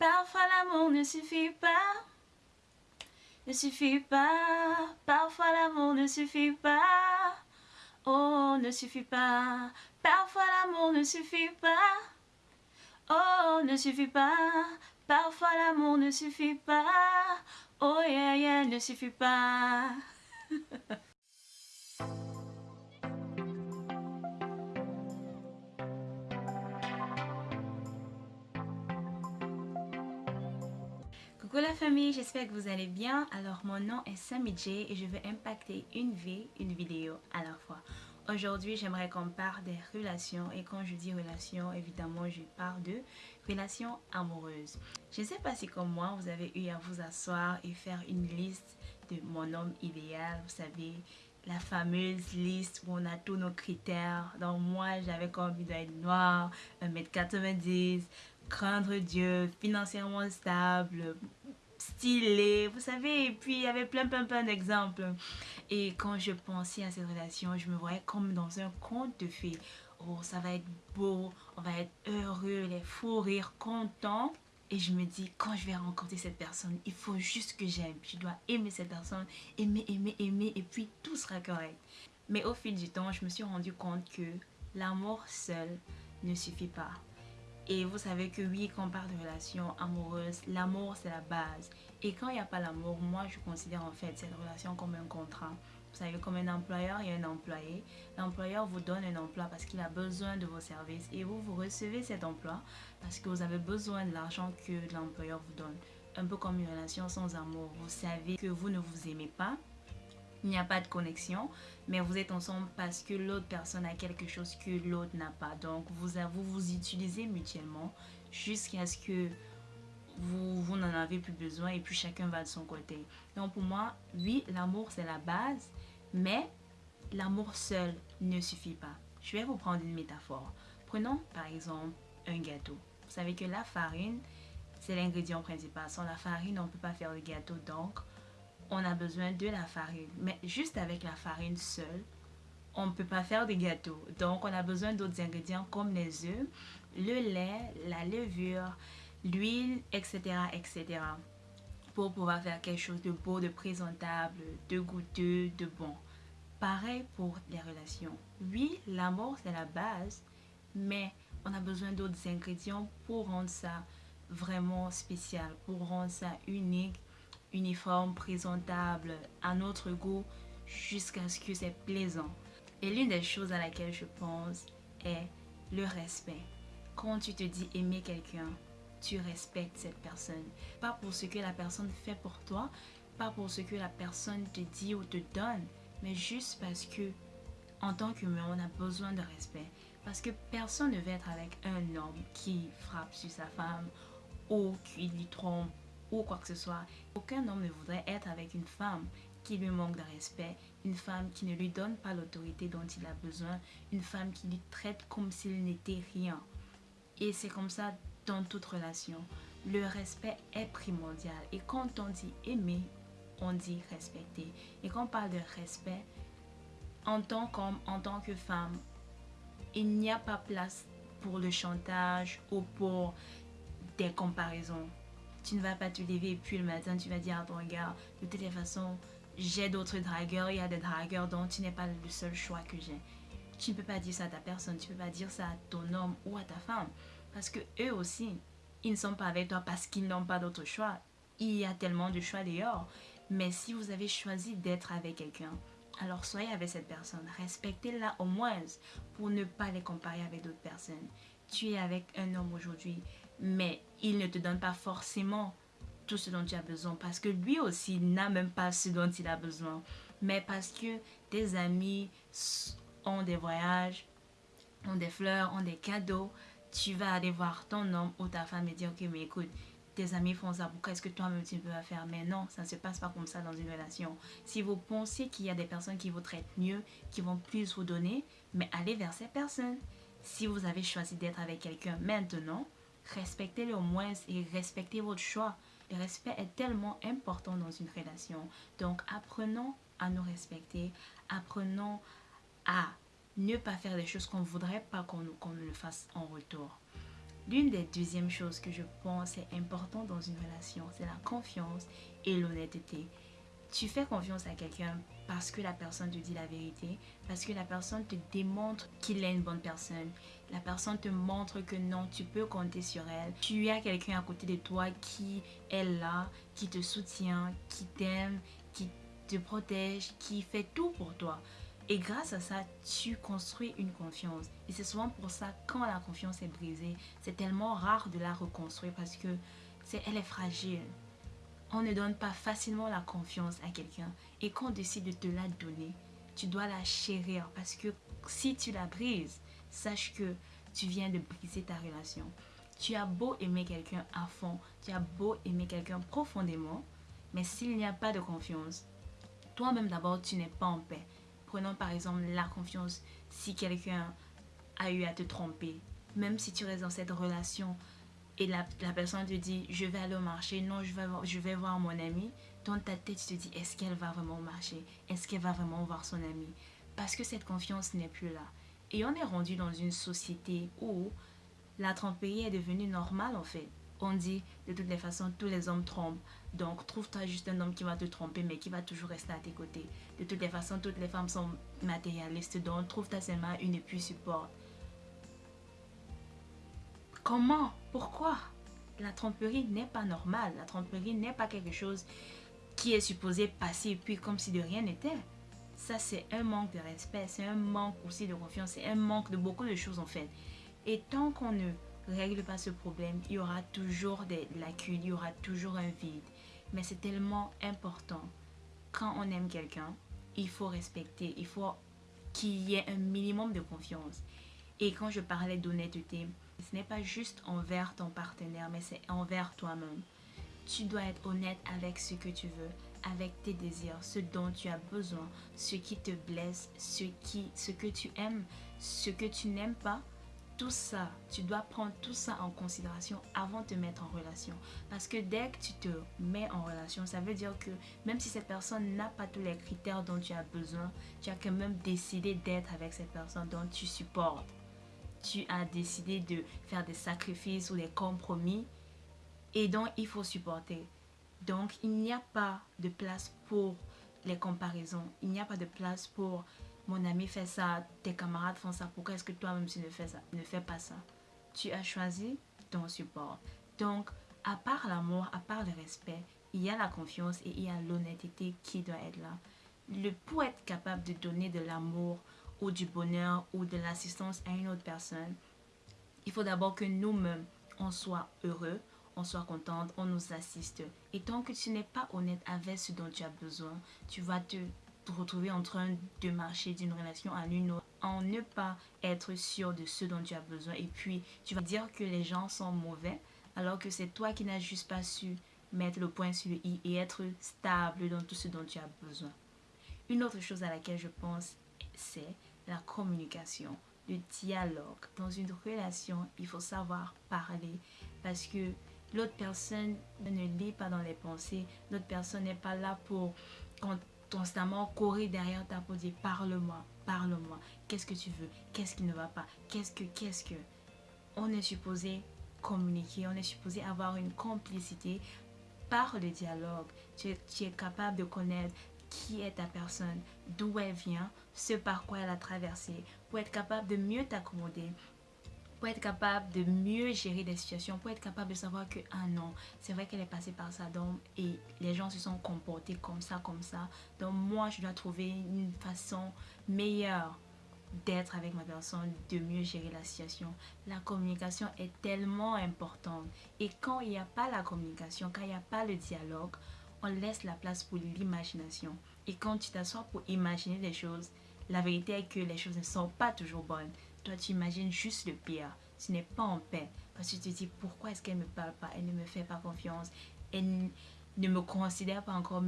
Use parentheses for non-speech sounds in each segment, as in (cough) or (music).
Parfois l'amour ne suffit pas. Ne suffit pas. Parfois l'amour ne suffit pas. Oh, ne suffit pas. Parfois l'amour ne suffit pas. Oh, ne suffit pas. Parfois l'amour ne suffit pas. Oh yeah yeah, ne suffit pas. (laughs) Coucou la famille, j'espère que vous allez bien. Alors mon nom est Sammy J et je veux impacter une vie, une vidéo à la fois. Aujourd'hui, j'aimerais qu'on parle des relations et quand je dis relations, évidemment, je parle de relations amoureuses. Je ne sais pas si comme moi, vous avez eu à vous asseoir et faire une liste de mon homme idéal, vous savez, la fameuse liste où on a tous nos critères. Donc moi, j'avais comme envie d'être noir, 1m90, craindre Dieu, financièrement stable, stylé, vous savez, et puis il y avait plein plein plein d'exemples. Et quand je pensais à cette relation, je me voyais comme dans un conte de fées. Oh, ça va être beau, on va être heureux, les fous rires, contents. Et je me dis, quand je vais rencontrer cette personne, il faut juste que j'aime. Je dois aimer cette personne, aimer, aimer, aimer, et puis tout sera correct. Mais au fil du temps, je me suis rendu compte que l'amour seul ne suffit pas. Et vous savez que oui, quand on parle de relation amoureuse, l'amour c'est la base. Et quand il n'y a pas l'amour, moi je considère en fait cette relation comme un contrat. Vous savez, comme un employeur et un employé. L'employeur vous donne un emploi parce qu'il a besoin de vos services et vous, vous recevez cet emploi parce que vous avez besoin de l'argent que l'employeur vous donne. Un peu comme une relation sans amour. Vous savez que vous ne vous aimez pas, il n'y a pas de connexion, mais vous êtes ensemble parce que l'autre personne a quelque chose que l'autre n'a pas. Donc, vous, vous vous utilisez mutuellement jusqu'à ce que vous, vous n'en avez plus besoin et puis chacun va de son côté. Donc, pour moi, oui, l'amour, c'est la base, mais l'amour seul ne suffit pas. Je vais vous prendre une métaphore. Prenons, par exemple, un gâteau. Vous savez que la farine, c'est l'ingrédient principal. Sans la farine, on ne peut pas faire le gâteau. Donc, on a besoin de la farine. Mais juste avec la farine seule, on ne peut pas faire des gâteaux. Donc, on a besoin d'autres ingrédients comme les œufs, le lait, la levure, l'huile, etc., etc. Pour pouvoir faire quelque chose de beau, de présentable, de goûteux, de bon. Pareil pour les relations. Oui, l'amour, c'est la base, mais on a besoin d'autres ingrédients pour rendre ça vraiment spécial, pour rendre ça unique uniforme, présentable, à notre goût, jusqu'à ce que c'est plaisant. Et l'une des choses à laquelle je pense est le respect. Quand tu te dis aimer quelqu'un, tu respectes cette personne. Pas pour ce que la personne fait pour toi, pas pour ce que la personne te dit ou te donne, mais juste parce que, en tant qu'humain, on a besoin de respect. Parce que personne ne veut être avec un homme qui frappe sur sa femme ou qui lui trompe ou quoi que ce soit. Aucun homme ne voudrait être avec une femme qui lui manque de respect, une femme qui ne lui donne pas l'autorité dont il a besoin, une femme qui lui traite comme s'il n'était rien. Et c'est comme ça dans toute relation. Le respect est primordial. Et quand on dit aimer, on dit respecter. Et quand on parle de respect, en tant qu'homme, en tant que femme, il n'y a pas place pour le chantage ou pour des comparaisons. Tu ne vas pas te lever et puis le matin tu vas dire à ton gars, de toute façon, j'ai d'autres dragueurs, il y a des dragueurs dont tu n'es pas le seul choix que j'ai. Tu ne peux pas dire ça à ta personne, tu ne peux pas dire ça à ton homme ou à ta femme. Parce que eux aussi, ils ne sont pas avec toi parce qu'ils n'ont pas d'autre choix. Il y a tellement de choix dehors. Mais si vous avez choisi d'être avec quelqu'un, alors soyez avec cette personne. Respectez-la au moins pour ne pas les comparer avec d'autres personnes. Tu es avec un homme aujourd'hui mais il ne te donne pas forcément tout ce dont tu as besoin parce que lui aussi n'a même pas ce dont il a besoin. Mais parce que tes amis ont des voyages, ont des fleurs, ont des cadeaux, tu vas aller voir ton homme ou ta femme et dire ok mais écoute, tes amis font ça, pourquoi est-ce que toi-même tu peux faire? Mais non, ça ne se passe pas comme ça dans une relation. Si vous pensez qu'il y a des personnes qui vous traitent mieux, qui vont plus vous donner, mais allez vers ces personnes. Si vous avez choisi d'être avec quelqu'un maintenant, respectez-le au moins et respectez votre choix. Le respect est tellement important dans une relation. Donc apprenons à nous respecter, apprenons à ne pas faire des choses qu'on ne voudrait pas qu'on nous le fasse en retour. L'une des deuxièmes choses que je pense est important dans une relation, c'est la confiance et l'honnêteté. Tu fais confiance à quelqu'un parce que la personne te dit la vérité, parce que la personne te démontre qu'il est une bonne personne. La personne te montre que non, tu peux compter sur elle. Tu as quelqu'un à côté de toi qui est là, qui te soutient, qui t'aime, qui te protège, qui fait tout pour toi. Et grâce à ça, tu construis une confiance. Et c'est souvent pour ça, quand la confiance est brisée, c'est tellement rare de la reconstruire parce que c'est, elle est fragile. On ne donne pas facilement la confiance à quelqu'un. Et quand on décide de te la donner, tu dois la chérir parce que si tu la brises, sache que tu viens de briser ta relation. Tu as beau aimer quelqu'un à fond, tu as beau aimer quelqu'un profondément, mais s'il n'y a pas de confiance, toi-même d'abord, tu n'es pas en paix. Prenons par exemple la confiance si quelqu'un a eu à te tromper. Même si tu restes dans cette relation et la, personne te dit je vais aller au marché, non, je vais, je vais voir mon ami. Dans ta tête, tu te dis est-ce qu'elle va vraiment marcher Est-ce qu'elle va vraiment voir son ami? Parce que cette confiance n'est plus là. Et on est rendu dans une société où la tromperie est devenue normale en fait. On dit de toutes les façons, tous les hommes trompent. Donc trouve-toi juste un homme qui va te tromper mais qui va toujours rester à tes côtés. De toutes les façons, toutes les femmes sont matérialistes. Donc trouve-toi seulement une et puis. Comment? Pourquoi? La tromperie n'est pas normale. La tromperie n'est pas quelque chose qui est supposé passer puis comme si de rien n'était. Ça, c'est un manque de respect, c'est un manque aussi de confiance, c'est un manque de beaucoup de choses en fait. Et tant qu'on ne règle pas ce problème, il y aura toujours des lacunes, il y aura toujours un vide. Mais c'est tellement important. Quand on aime quelqu'un, il faut respecter, il faut qu'il y ait un minimum de confiance. Et quand je parlais d'honnêteté, ce n'est pas juste envers ton partenaire, mais c'est envers toi-même. Tu dois être honnête avec ce que tu veux, avec tes désirs, ce dont tu as besoin, ce qui te blesse, ce, que tu aimes, ce que tu n'aimes pas. Tout ça, tu dois prendre tout ça en considération avant de te mettre en relation. Parce que dès que tu te mets en relation, ça veut dire que même si cette personne n'a pas tous les critères dont tu as besoin, tu as quand même décidé d'être avec cette personne dont tu supportes. Tu as décidé de faire des sacrifices ou des compromis et donc il faut supporter. Donc, il n'y a pas de place pour les comparaisons. Il n'y a pas de place pour mon ami fait ça, tes camarades font ça. Pourquoi est-ce que toi-même tu ne fais, ça, ne fais pas ça? Tu as choisi ton support. Donc, à part l'amour, à part le respect, il y a la confiance et il y a l'honnêteté qui doit être là. Le, pour être capable de donner de l'amour ou du bonheur ou de l'assistance à une autre personne, il faut d'abord que nous-mêmes, on soit heureux, on soit contente, on nous assiste. Et tant que tu n'es pas honnête avec ce dont tu as besoin, tu vas te, retrouver en train de marcher d'une relation à une autre en ne pas être sûr de ce dont tu as besoin. Et puis, tu vas dire que les gens sont mauvais alors que c'est toi qui n'as juste pas su mettre le point sur le i et être stable dans tout ce dont tu as besoin. Une autre chose à laquelle je pense, c'est la communication, le dialogue. Dans une relation, il faut savoir parler parce que L'autre personne ne lit pas dans les pensées. L'autre personne n'est pas là pour constamment courir derrière ta peau, dire parle-moi, parle-moi. Qu'est-ce que tu veux? Qu'est-ce qui ne va pas? Qu'est-ce que, qu'est-ce que? On est supposé communiquer, on est supposé avoir une complicité par le dialogue. Tu tu es capable de connaître qui est ta personne, d'où elle vient, ce par quoi elle a traversé, pour être capable de mieux t'accommoder, pour être capable de mieux gérer des situations, pour être capable de savoir que, ah non, c'est vrai qu'elle est passée par ça, donc, et les gens se sont comportés comme ça, comme ça. Donc, moi, je dois trouver une façon meilleure d'être avec ma personne, de mieux gérer la situation. La communication est tellement importante. Et quand il n'y a pas la communication, quand il n'y a pas le dialogue, on laisse la place pour l'imagination. Et quand tu t'assois pour imaginer des choses, la vérité est que les choses ne sont pas toujours bonnes. Toi, tu imagines juste le pire. Tu n'es pas en paix. Parce que tu te dis, pourquoi est-ce qu'elle ne me parle pas? Elle ne me fait pas confiance. Elle ne me considère pas encore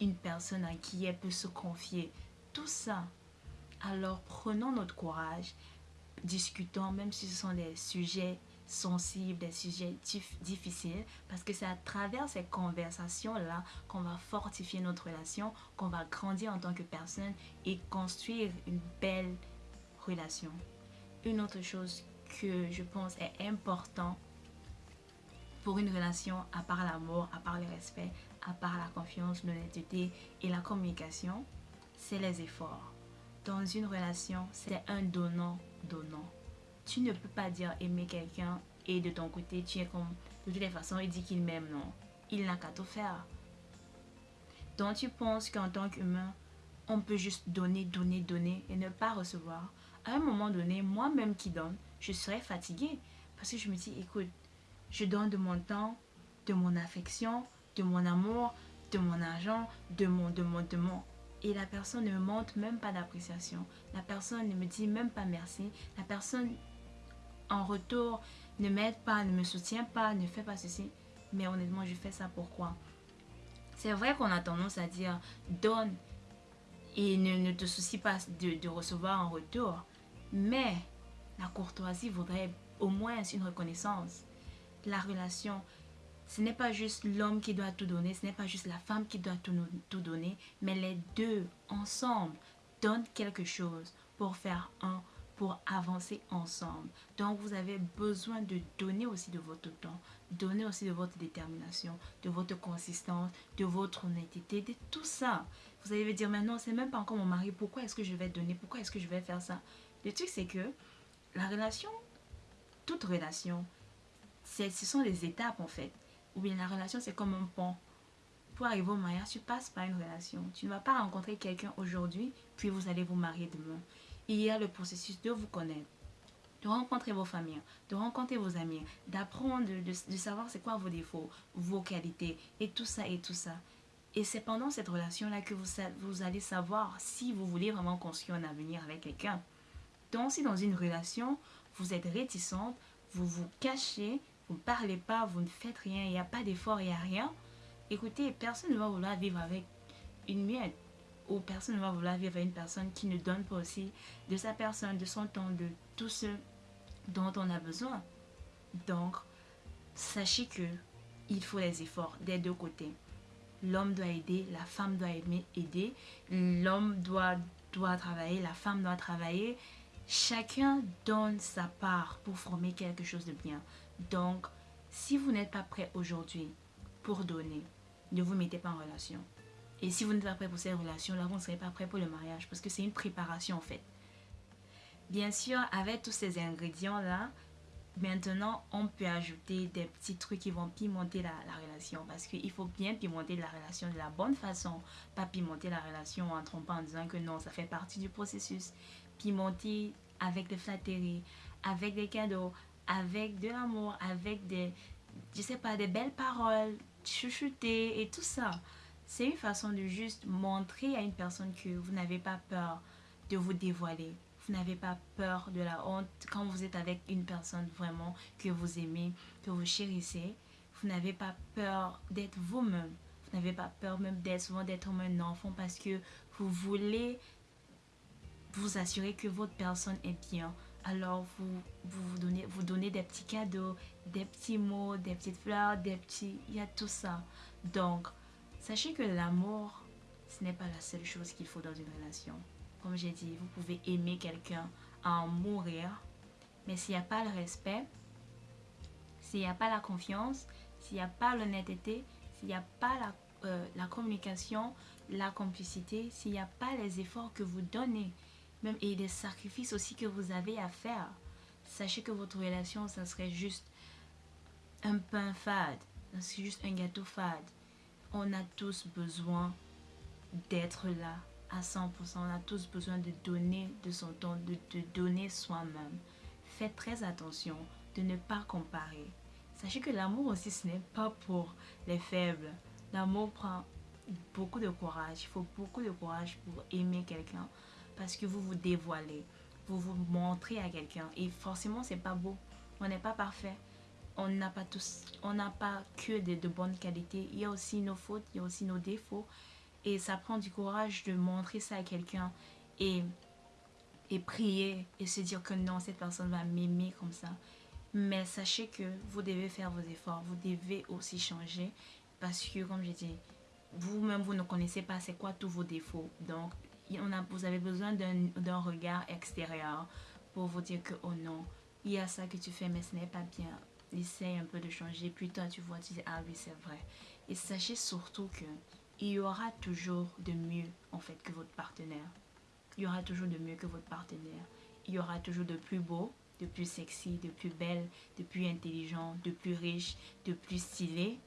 une personne à qui elle peut se confier. Tout ça. Alors, prenons notre courage. Discutons, même si ce sont des sujets sensibles, des sujets difficiles, parce que c'est à travers ces conversations-là qu'on va fortifier notre relation, qu'on va grandir en tant que personne et construire une belle relation. Une autre chose que je pense est important pour une relation, à part l'amour, à part le respect, à part la confiance, l'honnêteté et la communication, c'est les efforts. Dans une relation, c'est un donnant-donnant. Tu ne peux pas dire aimer quelqu'un et de ton côté, tu es comme, de toutes les façons, il dit qu'il m'aime, non. Il n'a qu'à tout faire. Donc tu penses qu'en tant qu'humain, on peut juste donner, donner, donner et ne pas recevoir. À un moment donné, moi-même qui donne, je serais fatiguée parce que je me dis, écoute, je donne de mon temps, de mon affection, de mon amour, de mon argent, de mon, de mon, de mon. Et la personne ne me montre même pas d'appréciation. La personne ne me dit même pas merci. La personne, en retour, ne m'aide pas, ne me soutient pas, ne fait pas ceci. Mais honnêtement, je fais ça pourquoi? C'est vrai qu'on a tendance à dire donne et ne, te soucie pas de, recevoir en retour. Mais la courtoisie voudrait au moins une reconnaissance. La relation, ce n'est pas juste l'homme qui doit tout donner, ce n'est pas juste la femme qui doit tout, tout donner, mais les deux ensemble donnent quelque chose pour faire un pour avancer ensemble. Donc, vous avez besoin de donner aussi de votre temps, donner aussi de votre détermination, de votre consistance, de votre honnêteté, de tout ça. Vous allez dire, mais non, c'est même pas encore mon mari, pourquoi est-ce que je vais donner, pourquoi est-ce que je vais faire ça? Le truc, c'est que la relation, toute relation, ce sont des étapes en fait. Ou bien la relation, c'est comme un pont. Pour arriver au mariage, tu passes par une relation. Tu ne vas pas rencontrer quelqu'un aujourd'hui, puis vous allez vous marier demain il y a le processus de vous connaître, de rencontrer vos familles, de rencontrer vos amis, d'apprendre, de, savoir c'est quoi vos défauts, vos qualités, et tout ça, et tout ça. Et c'est pendant cette relation-là que vous, vous allez savoir si vous voulez vraiment construire un avenir avec quelqu'un. Donc, si dans une relation, vous êtes réticente, vous vous cachez, vous ne parlez pas, vous ne faites rien, il n'y a pas d'effort, il n'y a rien, écoutez, personne ne va vouloir vivre avec une miette ou personne ne va vouloir vivre avec une personne qui ne donne pas aussi de sa personne, de son temps, de tout ce dont on a besoin. Donc, sachez que il faut les efforts des deux côtés. L'homme doit aider, la femme doit aider, l'homme doit, doit travailler, la femme doit travailler. Chacun donne sa part pour former quelque chose de bien. Donc, si vous n'êtes pas prêt aujourd'hui pour donner, ne vous mettez pas en relation. Et si vous n'êtes pas prêt pour cette relation-là, vous ne serez pas prêt pour le mariage parce que c'est une préparation en fait. Bien sûr, avec tous ces ingrédients-là, maintenant, on peut ajouter des petits trucs qui vont pimenter la, relation parce qu'il faut bien pimenter la relation de la bonne façon, pas pimenter la relation en trompant en disant que non, ça fait partie du processus. Pimenter avec des flatteries, avec des cadeaux, avec de l'amour, avec des, je sais pas, des belles paroles, chuchoter et tout ça. C'est une façon de juste montrer à une personne que vous n'avez pas peur de vous dévoiler. Vous n'avez pas peur de la honte quand vous êtes avec une personne vraiment que vous aimez, que vous chérissez. Vous n'avez pas peur d'être vous-même. Vous n'avez pas peur même d'être souvent d'être un enfant parce que vous voulez vous assurer que votre personne est bien. Alors vous, vous, donnez, vous donnez des petits cadeaux, des petits mots, des petites fleurs, des petits... Il y a tout ça. Donc, Sachez que l'amour, ce n'est pas la seule chose qu'il faut dans une relation. Comme j'ai dit, vous pouvez aimer quelqu'un à en mourir, mais s'il n'y a pas le respect, s'il n'y a pas la confiance, s'il n'y a pas l'honnêteté, s'il n'y a pas la, euh, la, communication, la complicité, s'il n'y a pas les efforts que vous donnez, même et les sacrifices aussi que vous avez à faire, sachez que votre relation, ça serait juste un pain fade, c'est juste un gâteau fade on a tous besoin d'être là à 100%. On a tous besoin de donner de son temps, de, de donner soi-même. Faites très attention de ne pas comparer. Sachez que l'amour aussi, ce n'est pas pour les faibles. L'amour prend beaucoup de courage. Il faut beaucoup de courage pour aimer quelqu'un parce que vous vous dévoilez, vous vous montrez à quelqu'un et forcément, c'est pas beau. On n'est pas parfait on n'a pas tous, on n'a pas que de, bonnes qualités. Il y a aussi nos fautes, il y a aussi nos défauts. Et ça prend du courage de montrer ça à quelqu'un et, prier et se dire que non, cette personne va m'aimer comme ça. Mais sachez que vous devez faire vos efforts, vous devez aussi changer parce que, comme j'ai dit, vous-même, vous ne connaissez pas c'est quoi tous vos défauts. Donc, vous avez besoin d'un regard extérieur pour vous dire que, oh non, il y a ça que tu fais, mais ce n'est pas bien essaye un peu de changer, puis toi tu vois, tu dis ah oui c'est vrai. Et sachez surtout que il y aura toujours de mieux en fait que votre partenaire. Il y aura toujours de mieux que votre partenaire. Il y aura toujours de plus beau, de plus sexy, de plus belle, de plus intelligent, de plus riche, de plus stylé.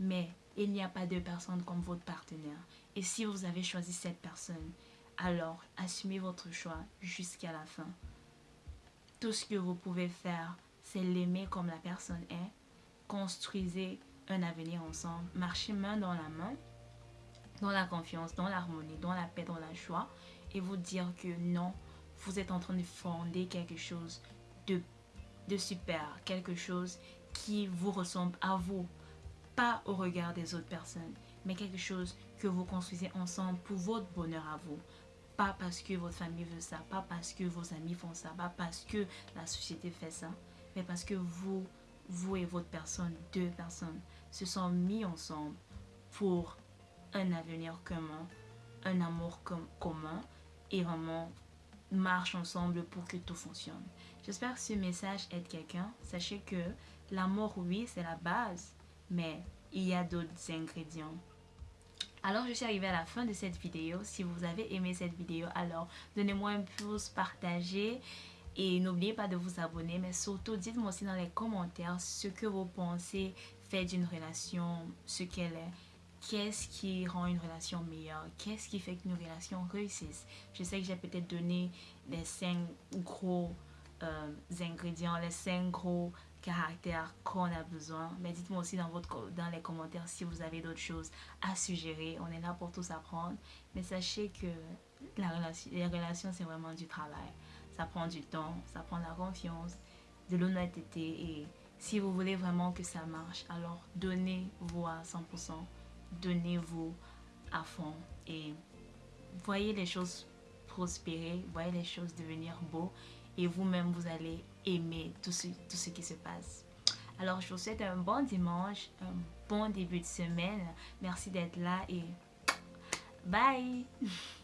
Mais il n'y a pas deux personnes comme votre partenaire. Et si vous avez choisi cette personne, alors assumez votre choix jusqu'à la fin. Tout ce que vous pouvez faire, c'est l'aimer comme la personne est. Construisez un avenir ensemble. Marchez main dans la main, dans la confiance, dans l'harmonie, dans la paix, dans la joie. Et vous dire que non, vous êtes en train de fonder quelque chose de, de super, quelque chose qui vous ressemble à vous, pas au regard des autres personnes, mais quelque chose que vous construisez ensemble pour votre bonheur à vous. Pas parce que votre famille veut ça, pas parce que vos amis font ça, pas parce que la société fait ça, mais parce que vous, vous et votre personne, deux personnes, se sont mis ensemble pour un avenir commun, un amour commun et vraiment marche ensemble pour que tout fonctionne. J'espère que ce message aide quelqu'un. Sachez que l'amour, oui, c'est la base, mais il y a d'autres ingrédients. Alors, je suis arrivée à la fin de cette vidéo. Si vous avez aimé cette vidéo, alors donnez-moi un pouce, partagez et n'oubliez pas de vous abonner. Mais surtout, dites-moi aussi dans les commentaires ce que vous pensez fait d'une relation, ce qu'elle est qu'est-ce qui rend une relation meilleure, qu'est-ce qui fait qu'une relation réussisse? Je sais que j'ai peut-être donné les cinq gros euh, ingrédients, les cinq gros caractères qu'on a besoin. Mais dites-moi aussi dans, votre, dans les commentaires si vous avez d'autres choses à suggérer. On est là pour tous apprendre. Mais sachez que la relation, les relations, c'est vraiment du travail. Ça prend du temps, ça prend de la confiance, de l'honnêteté. Et si vous voulez vraiment que ça marche, alors donnez-vous à 100% donnez-vous à fond et voyez les choses prospérer, voyez les choses devenir beaux et vous-même vous allez aimer tout ce, tout ce qui se passe. Alors je vous souhaite un bon dimanche, un bon début de semaine. Merci d'être là et bye (laughs)